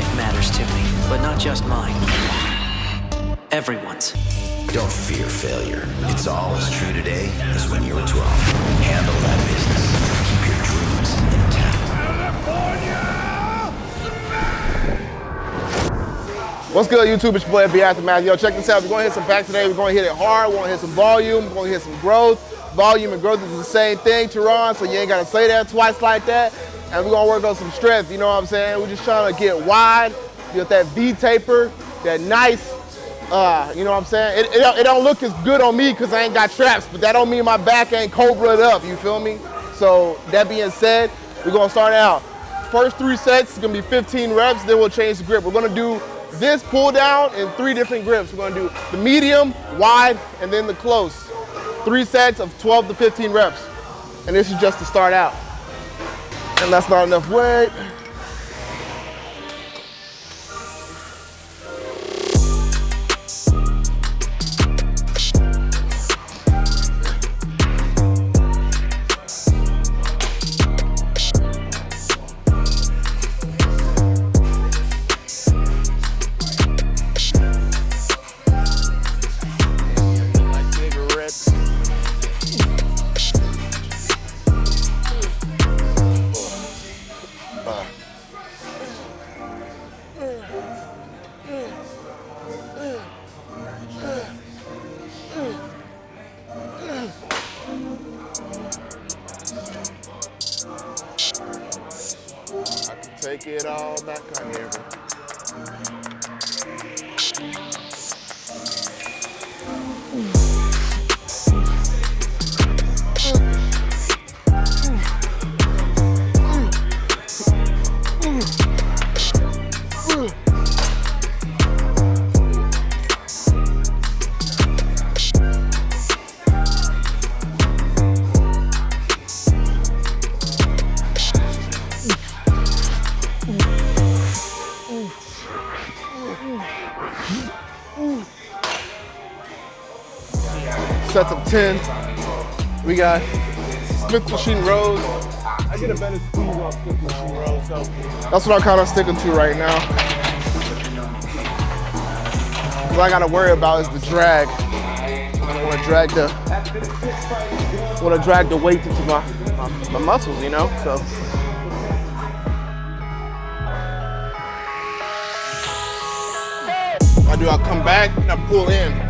life matters to me, but not just mine. Everyone's. Don't fear failure. It's all as true today as when you were 12. Handle that business. Keep your dreams intact. What's good, YouTube? It's your boy, FB Aftermath. Yo, check this out. We're going to hit some back today. We're going to hit it hard. We're going to hit some volume. We're going to hit some growth. Volume and growth is the same thing, Teron, so you ain't got to say that twice like that. And we're to work on some strength, you know what I'm saying? We're just trying to get wide, get that V taper, that nice uh, you know what I'm saying? It, it, it don't look as good on me because I ain't got traps, but that don't mean my back ain't cobra'd up, you feel me? So that being said, we're gonna start out. First three sets is gonna be 15 reps, then we'll change the grip. We're gonna do this pull down in three different grips. We're gonna do the medium, wide, and then the close. Three sets of 12 to 15 reps. And this is just to start out. And that's not enough weight. Take it all back on here. Sets of 10. We got Smith machine rows. I get a better squeeze off Smith machine rows, so. That's what I'm kind of sticking to right now. What I gotta worry about is the drag. I wanna drag the, wanna drag the weight into my, my, my muscles, you know, so. I do, I'll come back and I pull in.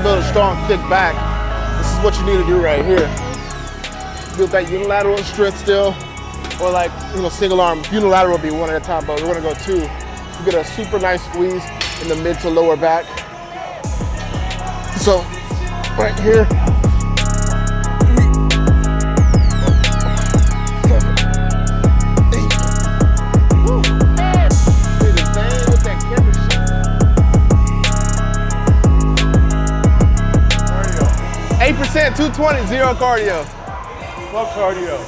Want to build a strong, thick back, this is what you need to do right here. Build that unilateral strength still, or like, you know, single arm. Unilateral would be one at a time, but we're gonna go two. You get a super nice squeeze in the mid to lower back. So, right here. 220, zero cardio. Fuck cardio.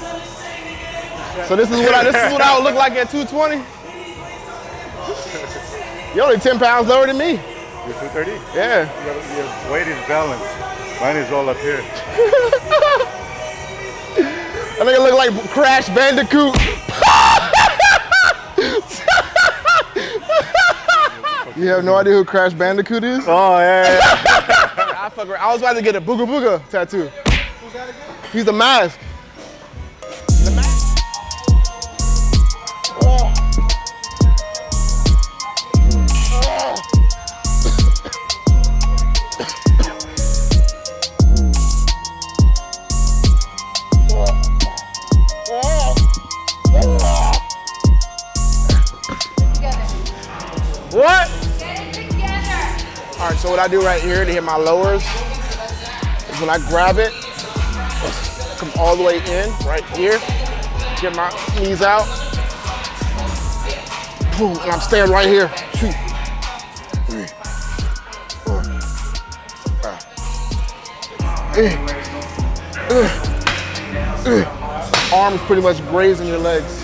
So this is what I this is what I would look like at 220. You're only 10 pounds lower than me. You're 230? Yeah. Your, your weight is balanced. Mine is all up here. I think I look like Crash Bandicoot. you have no idea who Crash Bandicoot is? Oh, yeah, yeah. I was about to get a booga booga tattoo. He's the mask. So what I do right here to hit my lowers is when I grab it, come all the way in, right here, get my knees out, boom, and I'm staying right here. Two, three, four, five. Arms pretty much grazing your legs.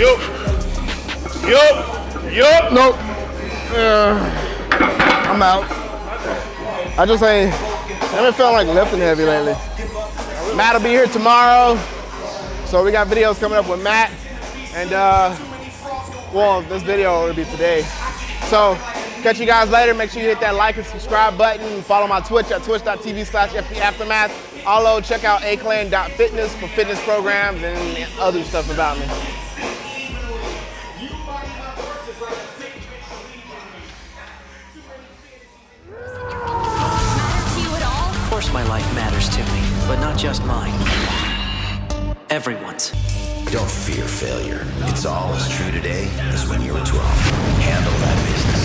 Yup. Yup. Yup. Nope. Uh, I'm out. I just ain't, I haven't felt like lifting heavy lately. Matt will be here tomorrow. So we got videos coming up with Matt. And uh, well, this video will be today. So catch you guys later. Make sure you hit that like and subscribe button. Follow my Twitch at twitch.tv slash Aftermath. Also check out aclan.fitness for fitness programs and other stuff about me. Life matters to me, but not just mine. Everyone's. Don't fear failure. It's all as true today as when you were 12. Handle that business.